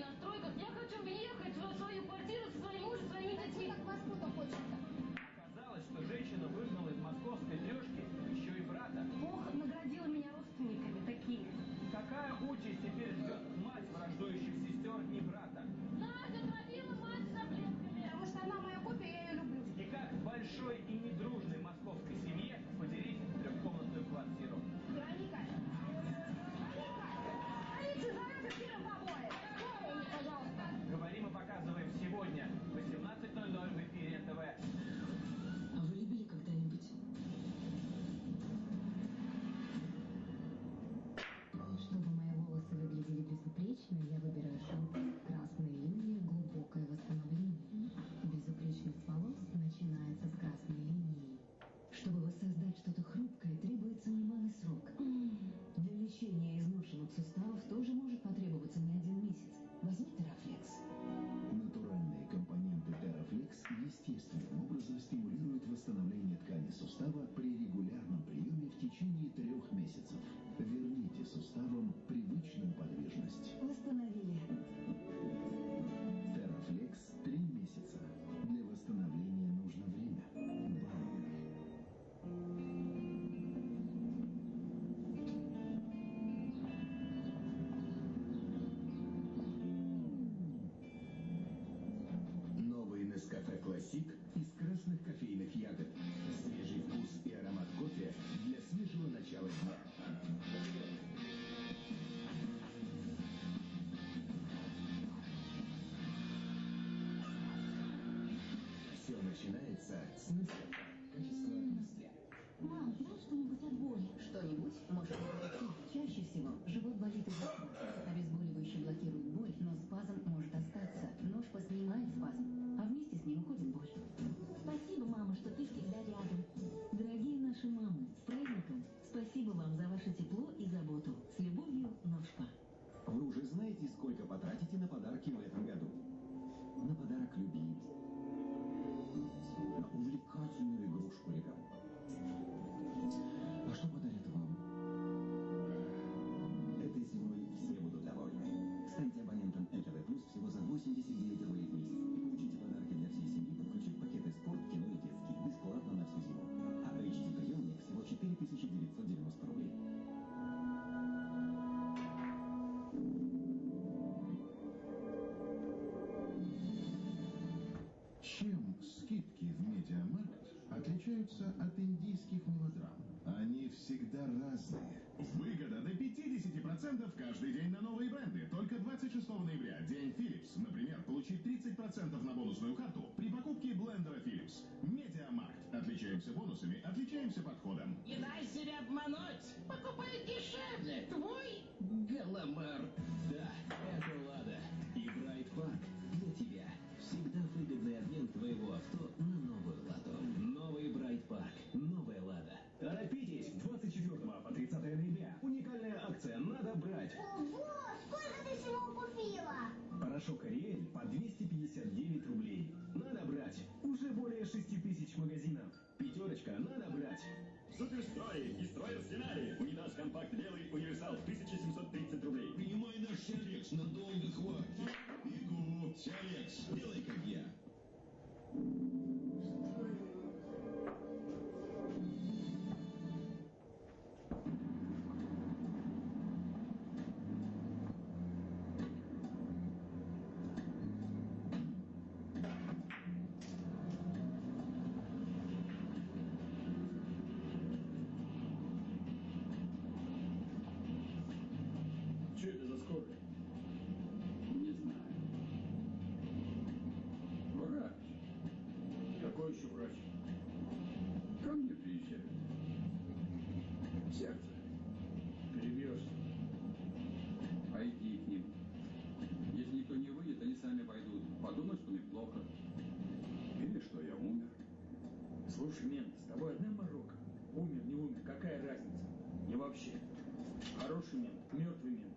настройках. Я хочу въехать в свою квартиру Nationale sex. отличаются от индийских мелодрам? Они всегда разные. Выгода до 50% каждый день на новые бренды. Только 26 ноября, день Philips. Например, получить 30% на бонусную карту при покупке блендера Philips. Медиамаркт. Отличаемся бонусами, отличаемся подходом. Не дай себя обмануть! Сереж, надолго хватит. Бегу. Сереж, делай как я. Что Слушай, Мен, с тобой одна морока. Умер, не умер, какая разница? И вообще, хороший мент, мертвый мент.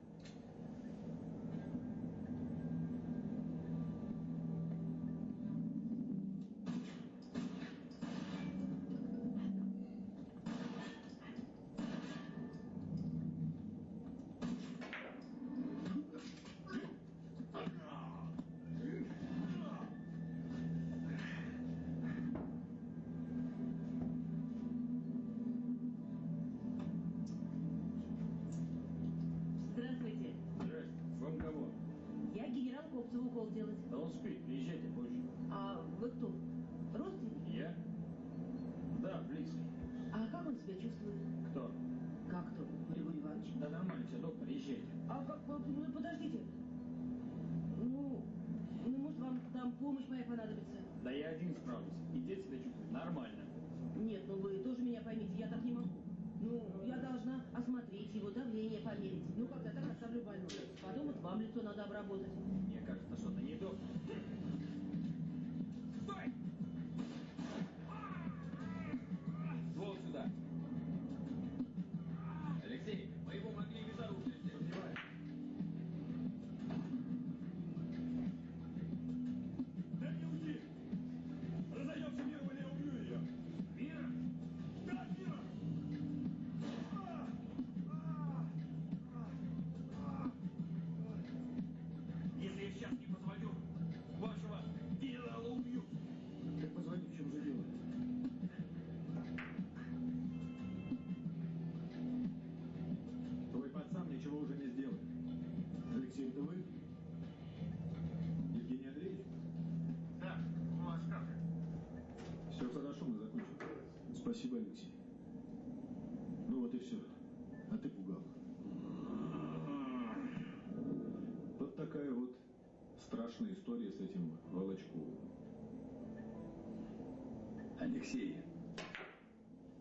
Нормально. Нет, ну вы тоже меня поймите, я так не могу. Ну, я должна осмотреть его, давление померить. Ну, когда так оставлю больного. Потом вот вам лицо надо обработать. А ты пугал. Вот такая вот страшная история с этим Волочковым. Алексей,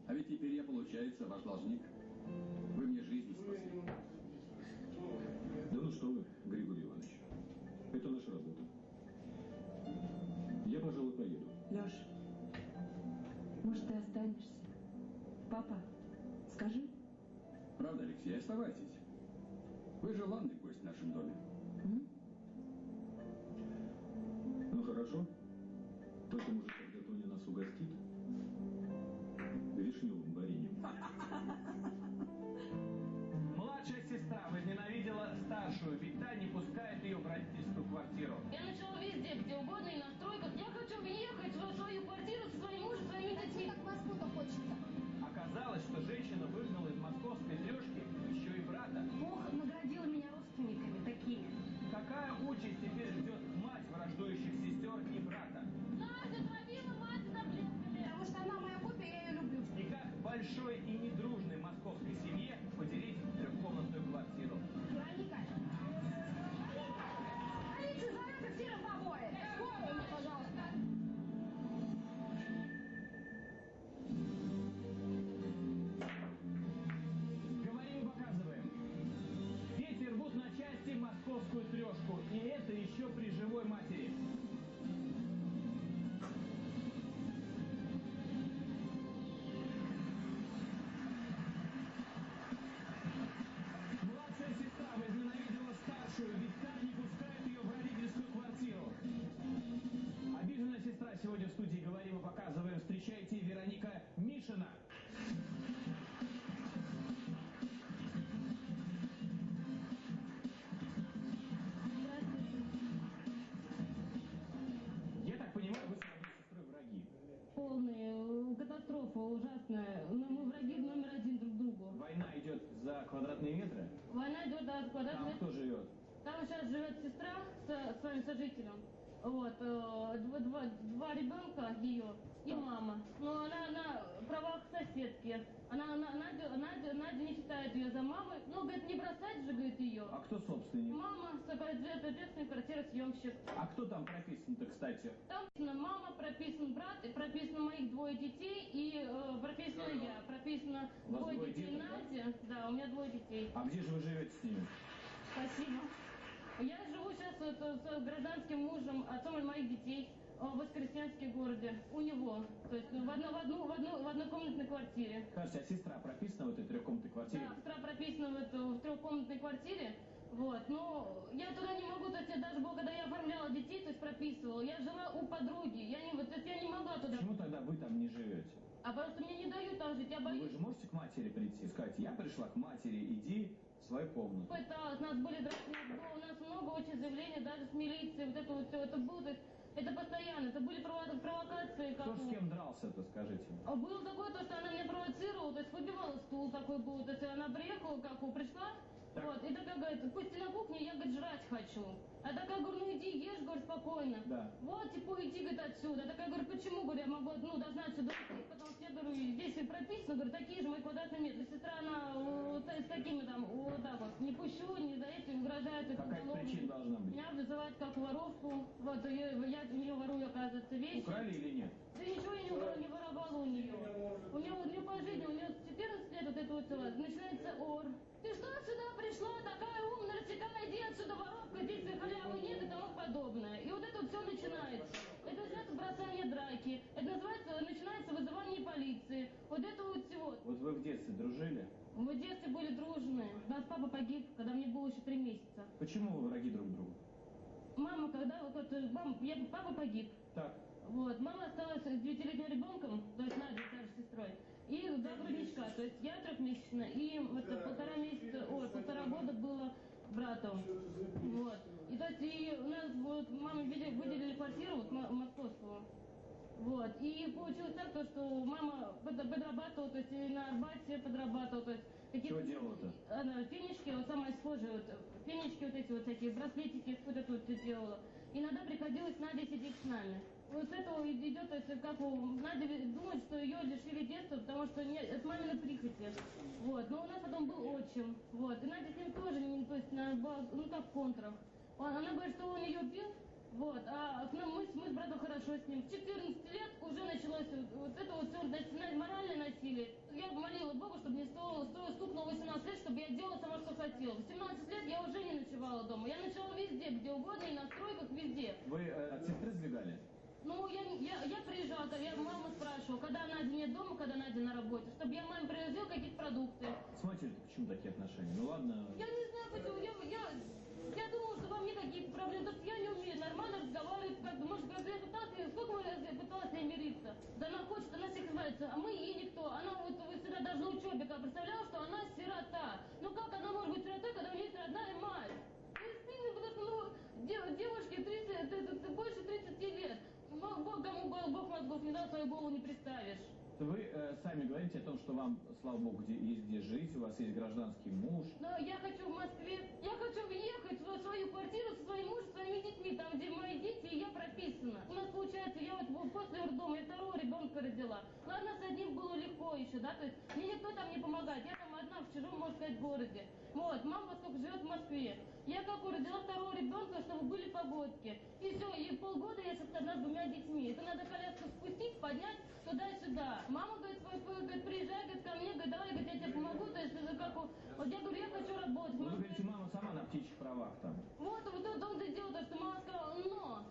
а ведь теперь я, получается, ваш должник. Вы мне жизнь спасли. Да ну что вы, Григорий Иванович. Это наша работа. Я, пожалуй, поеду. Леш, может, ты останешься? Папа, оставайтесь. Вы желанный гость в нашем доме. М? Ну хорошо. Только, может, когда Тоня нас угостит? Мишина. Я так понимаю, вы с моей сестрой враги. Полная э, катастрофа ужасная. Мы, мы враги номер один друг другу. Война идет за квадратные метры. Война идет до Там квадратных кто живет? Там сейчас живет сестра с своим сожителем. Вот, э, два, два, два ребенка ее и мама. Но она на правах соседки. Она, она, Надя, Надя, Надя не считает ее за мамой. Ну, говорит, не бросать же, говорит, ее. А кто собственник? Мама, соответственно, квартиросъемщик. А кто там прописан-то, кстати? Там прописана мама, прописан брат, и прописано моих двое детей, и э, прописана я. Прописано двое двое детей деток, да? Надя. Да, у меня двое детей. А где же вы живете с ними? Спасибо. Я вот, с гражданским мужем, отцом моих детей э, в Воскресенске городе. У него. То есть ну, в, одно, в, одну, в, одну, в однокомнатной квартире. Скажите, а сестра прописана в этой трехкомнатной квартире? Да, сестра прописана в, эту, в трехкомнатной квартире. Вот, но я туда не могу, то есть я даже когда я оформляла детей, то есть прописывала, я жила у подруги, я не, вот, то есть я не могла туда. Почему тогда вы там не живете? А просто мне не дают там жить, я Ну, боюсь. Вы же можете к матери прийти и сказать, я пришла к матери, иди в свою комнату. Пыталась, нас были, дра- у нас много очень заявлений, даже с милицией, вот это вот все, это было, то есть это постоянно, это были прово- провокации. Как Кто с кем дрался-то, скажите? А Было такое, то, что она меня провоцировала, то есть выбивала стул такой был, то есть она приехала, как пришла, вот, и такая говорит, пусть ты на кухне, я, говорит, жрать хочу. А такая, говорю, ну иди ешь, говорю, спокойно. Да. Вот, типа, иди, говорит, отсюда. А такая, говорю, почему, говорю, я могу, ну, должна отсюда уйти, потому что я, говорю, здесь и прописано, говорю, такие же мои квадратные метры. Сестра, она вот, с такими там, вот так вот, не пущу, не за этим угрожает. это Какая-то уголовно. причина должна быть. Меня вызывают как воровку. Вот, я, я у нее ворую, оказывается, вещи. Украли или нет? Да ничего я не, вор- не воровала у нее. У нее, у нее по жизни, у нее с 14 лет вот это вот начинается ор. Ты что сюда пришла, такая умная, рассекая, иди отсюда, воровка, здесь халявы нет и тому подобное. И вот это вот все начинается. Это называется бросание драки. Это называется, начинается вызывание полиции. Вот это вот всего. Вот вы в детстве дружили? Мы в детстве были дружные. У нас папа погиб, когда мне было еще три месяца. Почему вы враги друг другу? Мама, когда вот, вот, мам, я, папа погиб. Так. Вот, мама осталась с девятилетним ребенком, то есть Надя, старшей сестрой, и два грудничка, то есть я трехмесячная, и это полтора месяца, ой, полтора года было брату. Вот. И то есть и у нас вот маме выделили, выделили квартиру вот, мо- московскую. Вот. И получилось так, то, что мама под- подрабатывала, то есть и на Арбате подрабатывала, то есть какие Чего делала-то? она фенечки, вот самое схожее, вот, фенечки вот эти вот всякие, браслетики, вот это вот делала. Иногда приходилось Наде сидеть с нами. Вот этого идет, есть как у Надя думает, что ее лишили детства, потому что не, это мамина прихоти. Вот. Но у нас потом был отчим. Вот. И Надя с ним тоже, не, то есть, на, ба- ну как в контрах. Он- Она говорит, что он ее бил, вот, а к мы, мы с братом хорошо с ним. В 14 лет уже началось вот, это вот все моральное насилие. Я молила Бога, чтобы мне стало, стало стукнуло 18 лет, чтобы я делала сама, что хотела. В 17 лет я уже не ночевала дома. Я ночевала везде, где угодно, и на стройках, везде. Вы э, от сестры сбегали? Ну, я, я, я приезжала, я маму спрашивала, когда Надя нет дома, когда Надя на работе, чтобы я маме привозила какие-то продукты. С матерью почему такие отношения? Ну ладно. Я не знаю, почему, я, я, я думала, что во мне какие-то проблемы, потому что я не умею нормально разговаривать, как может, как я пыталась, сколько мы раз я пыталась с ней мириться. Да она хочет, она всех избавится, а мы ей никто. Она вот вы всегда должна учебника, представляла, что она сирота. Ну как она может быть сиротой, когда у нее есть родная мать? Ну, и стыдно, потому что, ну, дев- девушке 30, ты- ты- ты больше 30 лет. Бог, Бог, кому Бог не дал, свою голову не представишь. Вы э, сами говорите о том, что вам, слава богу, где, есть где жить, у вас есть гражданский муж. Но я хочу в Москве, я хочу въехать в свою квартиру со своим мужем, своими детьми, там, где мои дети, и я прописана. У нас получается, я вот вот после роддома, я второго ребенка родила. Ладно, с одним было легко еще, да, то есть мне никто там не помогает. Я там в чужом, можно сказать, городе. Вот, мама сколько живет в Москве. Я как родила второго ребенка, чтобы были погодки. И все, и полгода я сейчас одна с двумя детьми. Это надо коляску спустить, поднять туда-сюда. Мама говорит, «Ой, ой, говорит, приезжай, говорит, ко мне, говорит, давай, говорит, я тебе помогу. То есть это как, у- вот я говорю, я хочу работать. Ну, вы Мама говорите, мама сама на птичьих правах там. вот, вот это он и делал, то, что мама сказала, но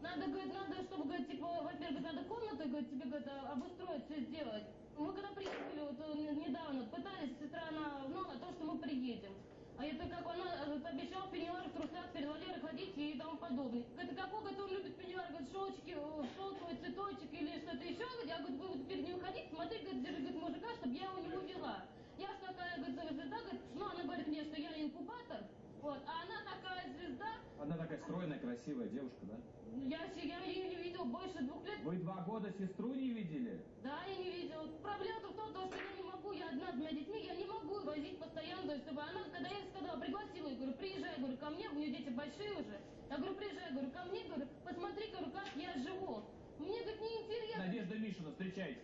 надо, говорит, надо, чтобы, говорит, типа, во-первых, надо комнату, говорит, тебе, говорит, а- обустроить, все сделать. Мы когда приехали, вот э, не- недавно, пытались, сестра, она, ну, на то, что мы приедем. А это как она э, обещала в пеньюарах, трусах, перед Валерой ходить и тому подобное. Говорит, какой, он любит пеньюар, говорит, шелочки, э, шелковый цветочек или что-то еще. Говорит, Я, говорит, буду перед ним ходить, смотри, говорит, держи, говорит, мужика, чтобы я его не увела. Я ж такая, говорит, звезда, говорит, ну, она говорит мне, что я инкубатор, вот, а она такая звезда, Одна такая стройная, красивая девушка, да? я, се- я ее не видел больше двух лет. Вы два года сестру не видели? Да, я не видел. Проблема в том, что я не могу, я одна с двумя детьми, я не могу возить постоянно, то есть, чтобы она, когда я сказала, пригласила, я говорю, приезжай, говорю, ко мне, у нее дети большие уже. Я говорю, приезжай, говорю, ко мне, говорю, посмотри, говорю, как я живу. Мне, говорит, неинтересно. Надежда Мишина, встречайте.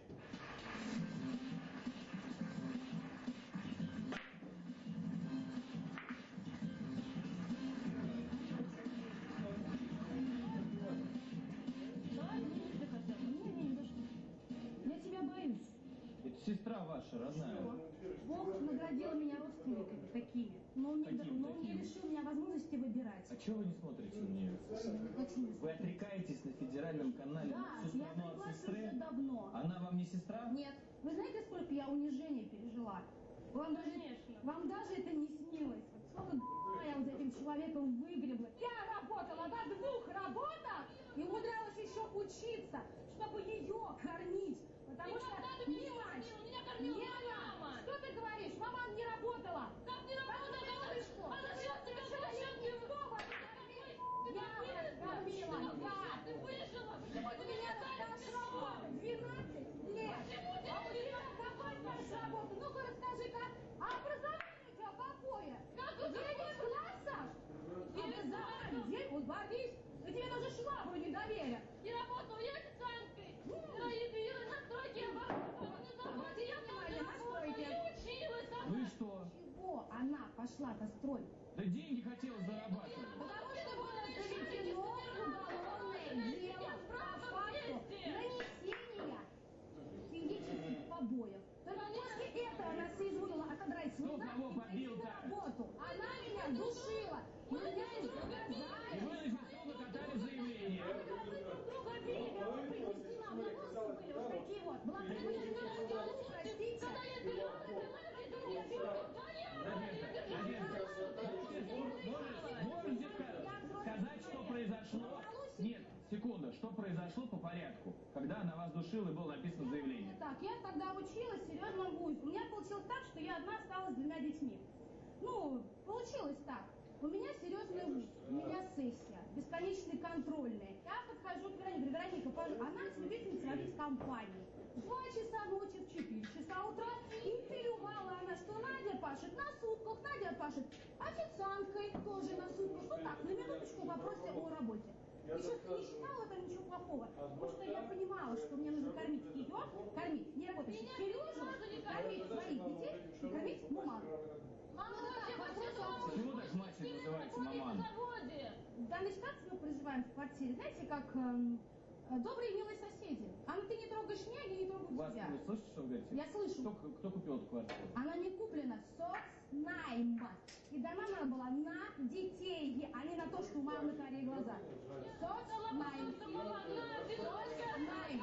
Ваша, родная. Бог наградил меня родственниками такими, но он не, Какими но он не лишил меня возможности выбирать. А чего вы не смотрите на нее? Вы отрекаетесь на федеральном канале Да, я от сестры? уже давно. Она вам не сестра? Нет. Вы знаете, сколько я унижений пережила? Вам даже, вам даже это не снилось. Вот Сколько я вот за этим человеком выгребла. Я работала на двух работах и умудрялась еще учиться, чтобы ее кормить. Потому И что когда ты меня ни мать, кормила? Меня кормила ни моя она. мама. Что ты говоришь? Мама не работала. Как не работала? Да Кого ты что? А зачем тебя Совершенно зачем ты- никто вас не кормил. Я вас кормила. Я. Ты выжила. Почему У ты меня меня стаж работы 12 лет. Почему ты А у тебя какой стаж работы? Ну-ка расскажи-ка. А образование у тебя какое? Как это Девять классов? Образование. Девять- гордись. Да тебе даже швабру не доверят. И работала я официанткой. И, и, и на стройке я работала. На заводе я Внимание, на стройке. Я училась. а Ну и что? Чего на стройку? Да деньги хотела зарабатывать. Потому что было заведено уголовное дело по факту нанесения физических побоев. Только после этого она соизволила отодрать свой зад и на работу. Она меня душила. Меня И изгнали. вы на ССО накатали заявление. друга били, а вы принести нам на волосы были вот такие вот. Была предупреждена, простите. Когда я била, била, я била, Надежда, Надежда, можете ска- сказать, что произошло? Нет, секунда, что произошло по порядку, когда она вас душила и было написано заявление? Так, я тогда училась в серьезном вузе. У меня получилось так, что я одна осталась с двумя детьми. Ну, получилось так. У меня серьезный вуз, у меня сессия, бесконечные контрольные. Я подхожу к Веронике, Вероника, пожалуйста, она любительница водить компании. Два часа ночи в 4 часа утра интервьювала она, что Надя пашет на сутках, Надя пашет официанткой тоже на сутках. Ну так, на минуточку в вопросе о работе. И честно, не считала это ничего плохого, потому что я понимала, что мне нужно кормить ее, кормить неработающих Сережу, кормить своих детей и кормить маману. Мама, Ну, Почему так мать называется маман? В данной ситуации мы проживаем в квартире, знаете, как эм, э, добрые милые соседи. Анна, ты не трогаешь меня, я не трогаю Вас, тебя. вы слышите, что вы говорите? Я слышу. Кто, кто купил эту квартиру? Она не куплена, соцнайм. И дана она была на детей, а не на то, что у мамы карие глаза. Соцнайм. Соцнайм.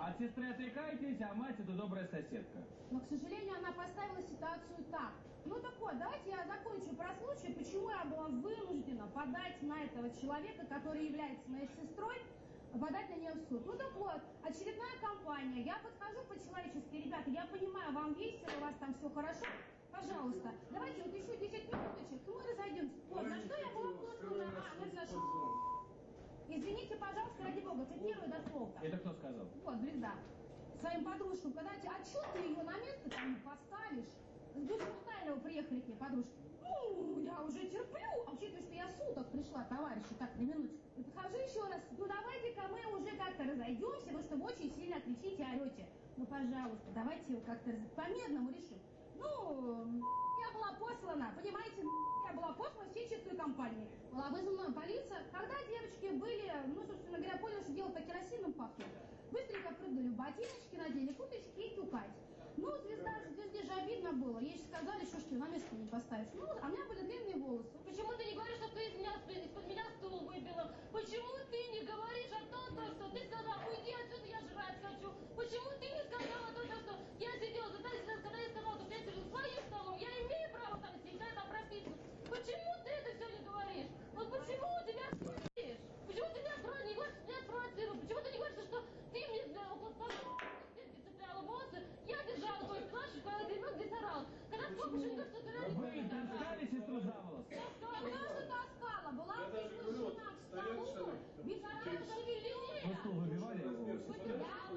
От сестры отрекаетесь, а мать это добрая соседка. Но, к сожалению, она поставила ситуацию так. Ну так вот, давайте я закончу про случай, почему я была вынуждена подать на этого человека, который является моей сестрой, подать на нее в суд. Ну так вот, очередная компания, я подхожу по-человечески, ребята, я понимаю, вам весело, у вас там все хорошо, пожалуйста, давайте вот еще 10 минуточек, и мы разойдемся. Вот, на что я была послана, а, на нашу... Извините, пожалуйста, ради бога, цитирую дословно. Это кто сказал? Вот, звезда. Своим подружкам, когда а что ты ее на место там не поставишь? С Душмутайлова приехали к ней подружки. Ну, я уже терплю, а учитывая, что я суток пришла, товарищи, так, на минуточку. И подхожу еще раз, ну давайте-ка мы уже как-то разойдемся, потому что вы очень сильно кричите, орете. Ну, пожалуйста, давайте как-то раз- по-мирному решим. Ну, я была послана, понимаете, я была послана всей чистой компании. Была вызвана полиция. Когда девочки были, ну, собственно говоря, поняли, что дело по керосином пахнет, быстренько прыгнули в ботиночки, надели куточки и тюкать. Ну, звезда, звезде же обидно было. Ей сказали, что ж ты на место не поставишь. Ну, а у меня были длинные волосы. Почему ты не говоришь, что ты из меня, из-под меня стул выбила? Почему ты не говоришь о том, то, что ты сказала, уйди отсюда, я жрать хочу? Почему ты не сказала то, что я сидела за столом, когда я сказала, что я сижу за своим столом, я имею право там сидеть, да, там прописано. Почему ты это все не говоришь? Вот почему у тебя говоришь? Почему ты меня спро- не говоришь, меня спровоцировал? Почему ты не говоришь, что ты мне э, около стола цепляла волосы, я держала твой плащ, когда ребенок здесь орал. Когда сколько же что ты Вы таскали сестру за волосы? Конечно, таскала. Была приглашена к столу. Ветеран шевеления. Вы стул выбивали его?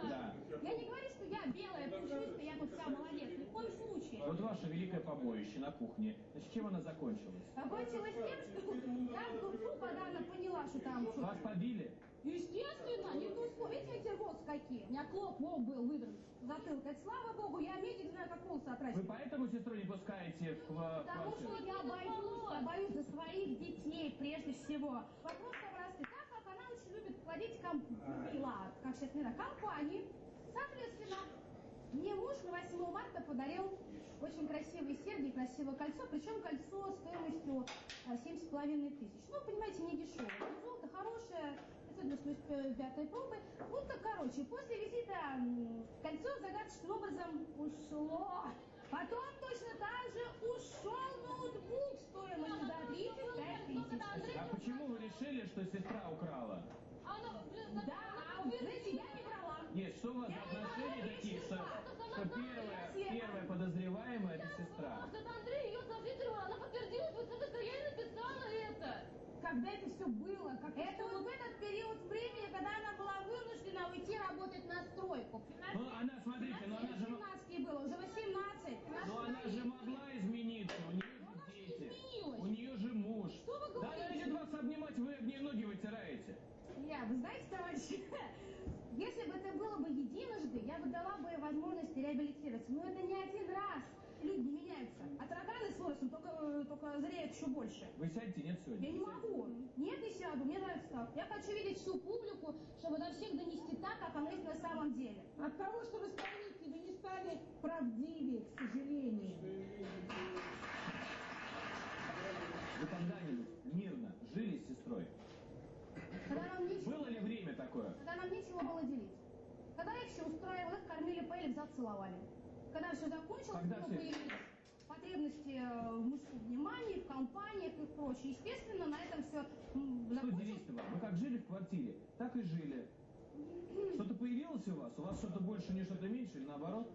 Да. Я не говорю, что я белая, пушистая, я тут вся молодец. Ни в коем случае. Вот ваше великое побоище на кухне. Значит, чем оно закончилось? Закончилось тем, что в дурку, когда она поняла, что там Вас побили? Естественно, не то слово. Видите, эти волосы какие? У меня клоп лоб был выдран затылок. Это слава богу, я медик, знаю, как волосы Вы отращивать. поэтому сестру не пускаете в Потому что я боюсь, я боюсь за своих детей прежде всего. Вопрос простой. Так как она очень любит плодить комп... как сейчас не компании, соответственно, мне муж на 8 марта подарил очень красивые серьги, красивое кольцо, причем кольцо стоимостью а, семь с половиной тысяч. Ну, понимаете, не дешевое. Но Золото хорошее, 585 пробы. Ну, так, короче, после визита кольцо загадочным образом ушло. Потом точно так же ушел ноутбук стоимостью до 35 тысяч. А почему вы решили, что сестра украла? Да, а вы знаете, я не брала. Нет, что у вас Я когда это все было. Как это, это вот в этот период времени, когда она была вынуждена уйти работать на стройку. 15, ну, она, смотрите, 15, но ну, она же... 17 было, уже 18. Но она ну, же могла измениться, у нее ну, же дети. У нее же муж. Что вы говорите? Да она идет вас обнимать, вы в нее ноги вытираете. Я, вы знаете, товарищи, если бы это было бы единожды, я бы дала бы возможность реабилитироваться. Но это не один раз только, зреют еще больше. Вы сядьте, нет, сегодня? Я не могу. Нет, не сяду. Мне нравится так. Я хочу видеть всю публику, чтобы до всех донести так, как оно есть на самом деле. От того, что вы стоите, вы не стали правдивее, к сожалению. Вы когда-нибудь мирно жили с сестрой? Когда нам нечего, Было ли время такое? когда нам нечего было делить. Когда их все устраивало, их кормили, поели, в зад целовали. Когда все закончилось, Когда него все- появились потребности э, в мужском внимании, в компаниях и прочее. Естественно, на этом все Что закончилось. Вы как жили в квартире, так и жили. Что-то появилось у вас? У вас что-то больше, не что-то меньше, или наоборот?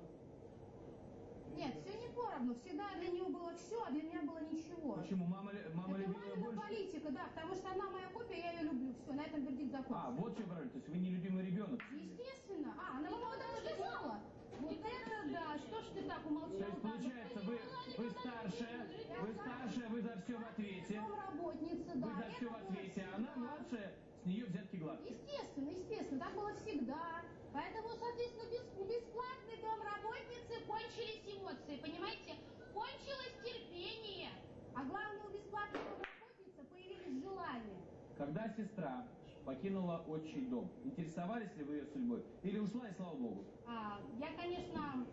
Нет, все не поровну. Всегда для нее было все, а для меня было ничего. Почему? Мама, мама Это любила мамина больше? политика, да, потому что она моя копия, я ее люблю. Все, на этом вердикт закончился. А, вот что правильно, то есть вы нелюбимый ребенок. Естественно. А, она мама даже сказала. Вот это да, что ж ты так То умолчал? есть получается, вы, вы старшая, вы старшая, вы за все в ответе. Работница, Вы да. за все в ответе, а она младшая, с нее взятки гладкие. Естественно, естественно, так было всегда. Поэтому, соответственно, без, у бесплатной домработницы кончились эмоции, понимаете? Кончилось терпение. А главное, у бесплатной домработницы появились желания. Когда сестра покинула отчий дом, интересовались ли вы ее судьбой? Или ушла и слава богу? А, я, конечно,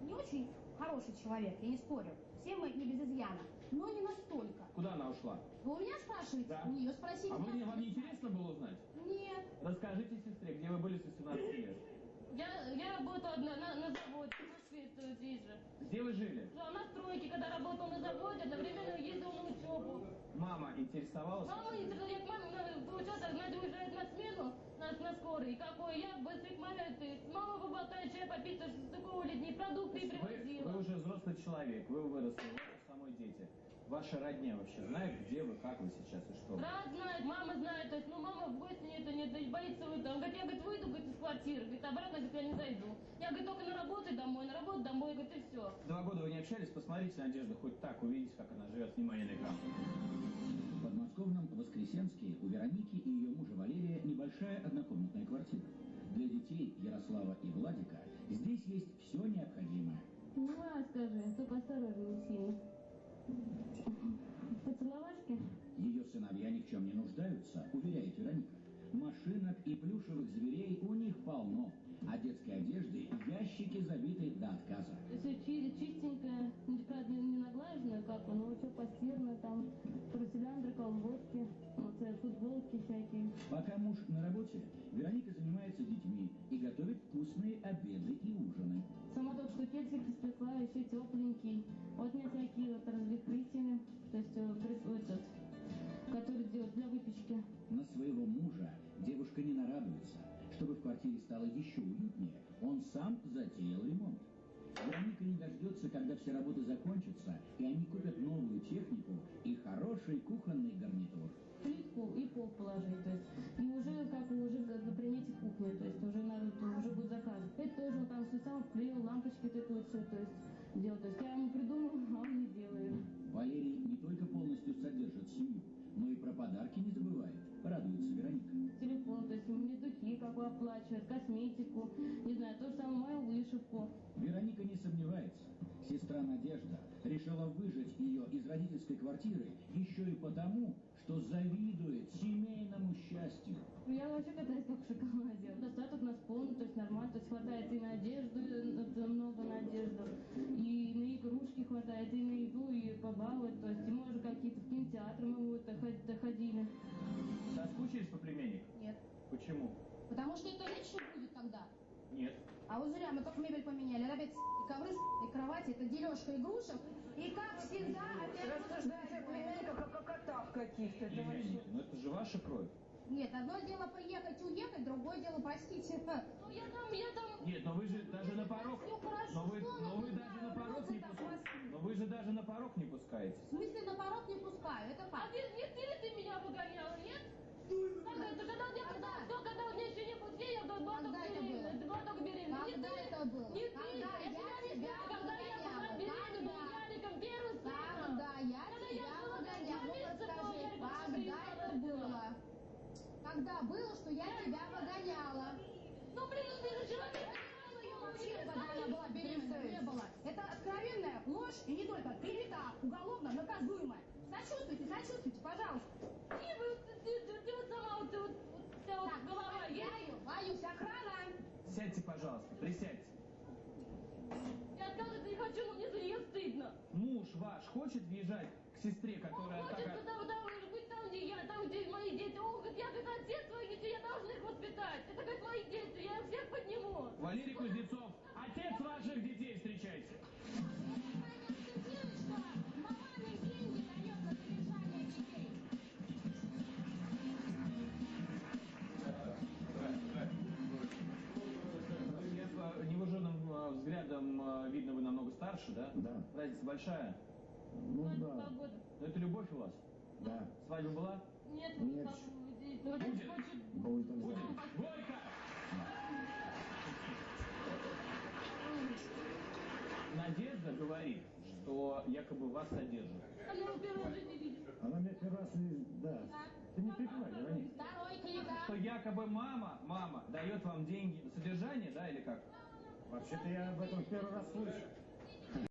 не очень хороший человек, я не спорю. Все мы не без изъяна, но не настолько. Куда она ушла? Вы у меня спрашиваете? Да. У нее спросите. А вы, не- вам не интересно было узнать? Нет. Расскажите сестре, где вы были с 18 лет. Я, я работала на, на, на заводе в Москве, то здесь же. Где вы жили? Да, на стройке, когда работал на заводе, одновременно ездил на учебу. Мама интересовалась? Мама не маме, надо, получается, Надя уезжает на смену, на, на скорой, какой я маме, ты, мама поболтает, чай попить, такого дней, продукты и Вы, привозила. вы уже взрослый человек, вы выросли, вы самой дети. Ваша родня вообще знает, где вы, как вы сейчас и что? вы? Брат знает, мама знает, то есть, ну, мама в гости нет, нет, нет, боится выйти. Он говорит, я, говорит, выйду, говорит, из квартиры, говорит, обратно, говорит, я не зайду. Я, говорит, только на работу домой, на работу домой, говорит, и все. Два года вы не общались, посмотрите Надежду хоть так, увидите, как она живет. Внимание на экран. В подмосковном Воскресенске у Вероники и ее мужа Валерия небольшая однокомнатная квартира. Для детей Ярослава и Владика здесь есть все необходимое. Ну, а скажи, только осторожнее сильно. Поцеловашки? Ее сыновья ни в чем не нуждаются, уверяет Вероника. Машинок и плюшевых зверей у них полно, а детской одежды ящики забиты до отказа. Все чистенькое, правда, не наглаженное, как оно, все постирано, там, труселяндры, колготки, вот, э, футболки всякие. Пока муж на работе, Вероника занимается детьми и готовит вкусные обеды и ужины. Сама только что кексик испекла, еще тепленький. Вот мне всякие вот развлекрытия, то есть э, при- этот, который делают для выпечки. На своего мужа. Чтобы в квартире стало еще уютнее, он сам затеял ремонт. Вероника не дождется, когда все работы закончатся, и они купят новую технику и хороший кухонный гарнитур. плитку и пол положить, то есть, и уже как уже на примете кухни, то есть уже надо, то уже будет заказывать. Это тоже он там все сам вклеил, лампочки вот это вот все, то есть делал. То есть я ему придумал, а он не делает. Валерий не только полностью содержит семью, но и про подарки не забывает, радуется Вероника. Телефон, то есть мне духи как бы оплачивает, косметику, не знаю, то же самое мою вышивку. Вероника не сомневается. Сестра Надежда решила выжать ее из родительской квартиры еще и потому, что завидует семейному счастью. Я вообще катаюсь как в шоколаде. Достаток у нас полный, то есть нормально, то есть хватает и на одежду, это много на одежду, и на игрушки хватает, и на еду, и побаловать, то есть и может какие-то в кинотеатры мы вот доход- доходили. Соскучились по племяннику? Нет. Почему? Потому что это лучше будет тогда. Нет. А вот зря, мы только мебель поменяли. Опять и ковры, и кровати, это дележка игрушек. И как всегда, опять... Рассуждаете о племянниках, как о котах каких-то. Извините, но это же ваша кровь. Нет, одно дело приехать, уехать, другое дело, простите. Ну я там, я там... Нет, но вы же даже на порог... Но вы, но вы даже на порог не пускаете. Но вы же даже на порог не пускаете. В смысле, на порог не пускаю, это А факт. ты, не ты ли ты меня выгоняла, нет? Когда это, когда у меня, когда, Когда? кто, когда у меня еще не было детей, я была была Когда только это беременна, было? ты была только беременна. Не Когда ты, это было? Не ты, Когда я я тебя не тебя знаю, когда я была выгоняла? беременна, Когда? Яриком, первым сыном. Когда я Когда тебя я была выгоняла? два месяца, Ну, то расскажи, Ярика когда Шабирова это родила. было? Когда забыл, что я тебя погоняла. Ну, блин, ну ты же человек. Вообще, когда она была беременна, не было. Это откровенная ложь и не только клевета, уголовно наказуемая. Сочувствуйте, сочувствуйте, пожалуйста. И вы, ты, ты, ты, ты вот сама, вот, ты вот, вот, у тебя вот Так, голова есть. проверяю, боюсь, охрана. Сядьте, пожалуйста, присядьте. Я отказываться не хочу, но мне за нее стыдно. Муж ваш хочет въезжать к сестре, которая Хочет такая... туда, туда, быть там, где я, там, где мои дети. Он говорит, я как отец своих детей, я должна их воспитать. Это как мои дети, я всех подниму. Валерий Кузнецов, Разница большая. Ну Два да, года. Но это любовь у вас? да. Свадьба была? Нет, Нет. здесь, ну, Будет. Будет Будет. знать. Горько! Надежда говорит, что якобы вас содержит. Она его первый раз жизни видит. Она меня первый раз и... Да. Ты не переживай, Вероника. Что якобы мама, мама дает вам деньги на содержание, да, или как? Вообще-то я об этом первый раз слышу.